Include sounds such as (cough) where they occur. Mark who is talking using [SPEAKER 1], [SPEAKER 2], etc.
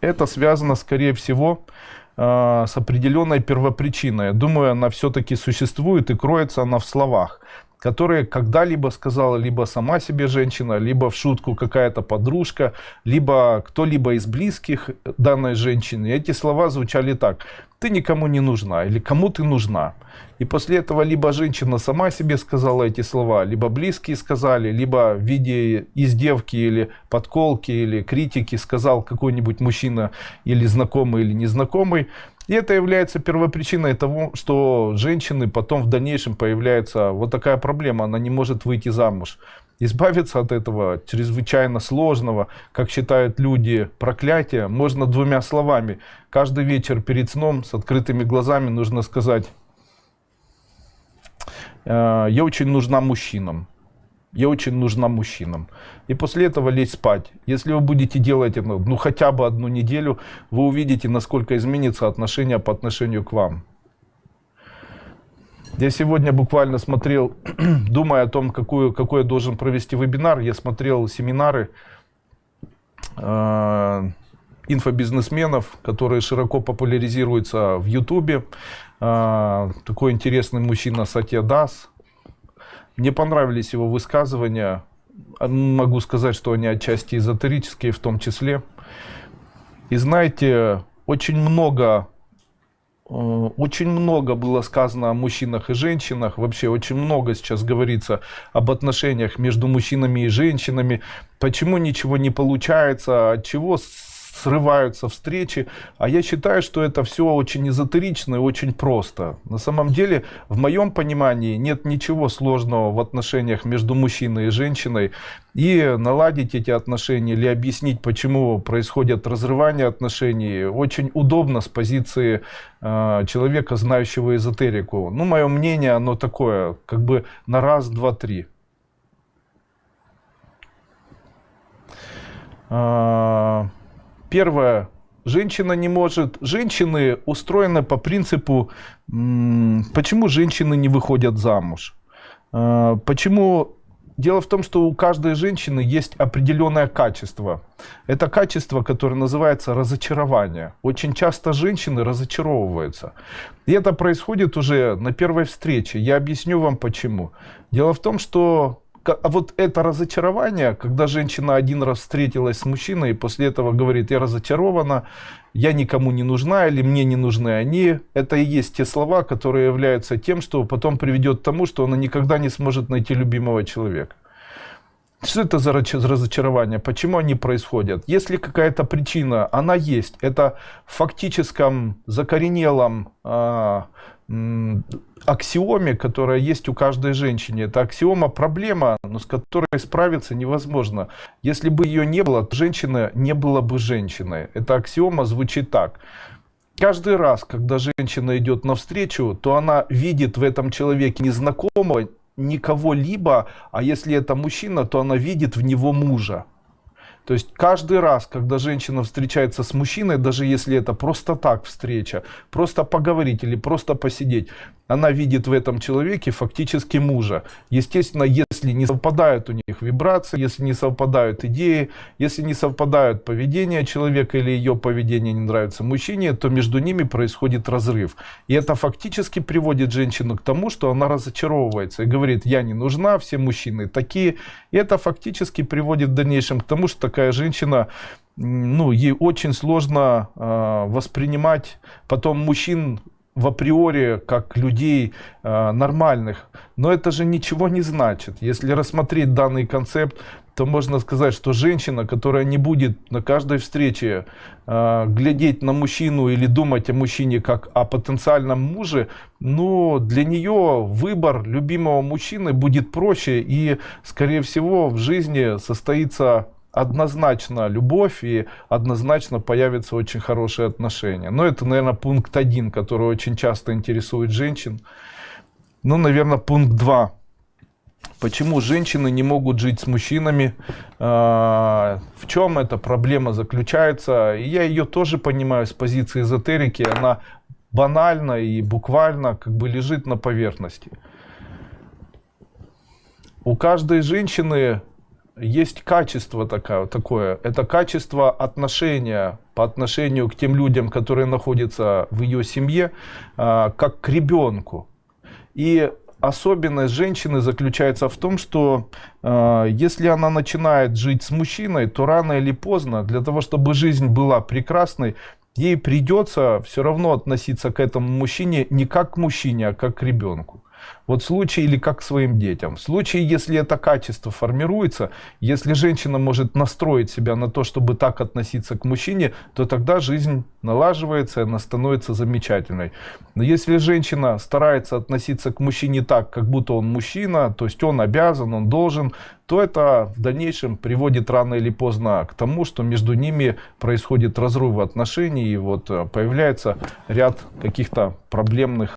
[SPEAKER 1] Это связано, скорее всего, э, с определенной первопричиной. Думаю, она все-таки существует и кроется она в словах которые когда-либо сказала либо сама себе женщина, либо в шутку какая-то подружка, либо кто-либо из близких данной женщины. И эти слова звучали так. Ты никому не нужна или кому ты нужна. И после этого либо женщина сама себе сказала эти слова, либо близкие сказали, либо в виде издевки или подколки или критики сказал какой-нибудь мужчина или знакомый или незнакомый. И это является первопричиной того, что женщины потом в дальнейшем появляется вот такая проблема, она не может выйти замуж. Избавиться от этого чрезвычайно сложного, как считают люди, проклятия, можно двумя словами. Каждый вечер перед сном с открытыми глазами нужно сказать, «Э, я очень нужна мужчинам я очень нужна мужчинам. И после этого лечь спать. Если вы будете делать это ну, хотя бы одну неделю, вы увидите, насколько изменится отношение по отношению к вам. Я сегодня буквально смотрел, (clears throat) думая о том, какую, какой я должен провести вебинар, я смотрел семинары э, инфобизнесменов, которые широко популяризируются в Ютубе. Э, такой интересный мужчина Сатья Дас, мне понравились его высказывания. Могу сказать, что они отчасти эзотерические в том числе. И знаете, очень много, э, очень много было сказано о мужчинах и женщинах. Вообще очень много сейчас говорится об отношениях между мужчинами и женщинами. Почему ничего не получается, от чего срываются встречи. А я считаю, что это все очень эзотерично и очень просто. На самом деле, в моем понимании, нет ничего сложного в отношениях между мужчиной и женщиной. И наладить эти отношения или объяснить, почему происходят разрывания отношений, очень удобно с позиции э, человека, знающего эзотерику. Ну, мое мнение, оно такое, как бы на раз, два, три. Uh... Первое. Женщина не может... Женщины устроены по принципу, почему женщины не выходят замуж. А, почему... Дело в том, что у каждой женщины есть определенное качество. Это качество, которое называется разочарование. Очень часто женщины разочаровываются. И это происходит уже на первой встрече. Я объясню вам почему. Дело в том, что а вот это разочарование, когда женщина один раз встретилась с мужчиной и после этого говорит, я разочарована, я никому не нужна или мне не нужны они, это и есть те слова, которые являются тем, что потом приведет к тому, что она никогда не сможет найти любимого человека. Что это за разочарование? Почему они происходят? Если какая-то причина, она есть. Это в фактическом, закоренелом э, аксиоме, которая есть у каждой женщины. Это аксиома проблема, но с которой справиться невозможно. Если бы ее не было, то женщина не была бы женщиной. Эта аксиома звучит так. Каждый раз, когда женщина идет навстречу, то она видит в этом человеке незнакомого, никого-либо, а если это мужчина, то она видит в него мужа. То есть каждый раз, когда женщина встречается с мужчиной, даже если это просто так встреча, просто поговорить или просто посидеть, она видит в этом человеке фактически мужа. Естественно, если не совпадают у них вибрации, если не совпадают идеи, если не совпадают поведение человека или ее поведение не нравится мужчине, то между ними происходит разрыв. И это фактически приводит женщину к тому, что она разочаровывается и говорит, я не нужна, все мужчины такие. И это фактически приводит в дальнейшем к тому, что такая женщина ну, ей очень сложно э, воспринимать потом мужчин в априори как людей э, нормальных. Но это же ничего не значит. Если рассмотреть данный концепт, то можно сказать, что женщина, которая не будет на каждой встрече э, глядеть на мужчину или думать о мужчине как о потенциальном муже, ну, для нее выбор любимого мужчины будет проще и, скорее всего, в жизни состоится однозначно любовь и однозначно появятся очень хорошие отношения. Но это, наверное, пункт один, который очень часто интересует женщин. Ну, наверное, пункт два. Почему женщины не могут жить с мужчинами? А, в чем эта проблема заключается? И я ее тоже понимаю с позиции эзотерики. Она банально и буквально как бы лежит на поверхности. У каждой женщины есть качество такое, такое. Это качество отношения по отношению к тем людям, которые находятся в ее семье, а, как к ребенку. И особенность женщины заключается в том, что э, если она начинает жить с мужчиной, то рано или поздно, для того, чтобы жизнь была прекрасной, ей придется все равно относиться к этому мужчине не как к мужчине, а как к ребенку. Вот в случае или как своим детям. В случае, если это качество формируется, если женщина может настроить себя на то, чтобы так относиться к мужчине, то тогда жизнь налаживается, она становится замечательной. Но если женщина старается относиться к мужчине так, как будто он мужчина, то есть он обязан, он должен, то это в дальнейшем приводит рано или поздно к тому, что между ними происходит разрыв отношений, и вот э, появляется ряд каких-то проблемных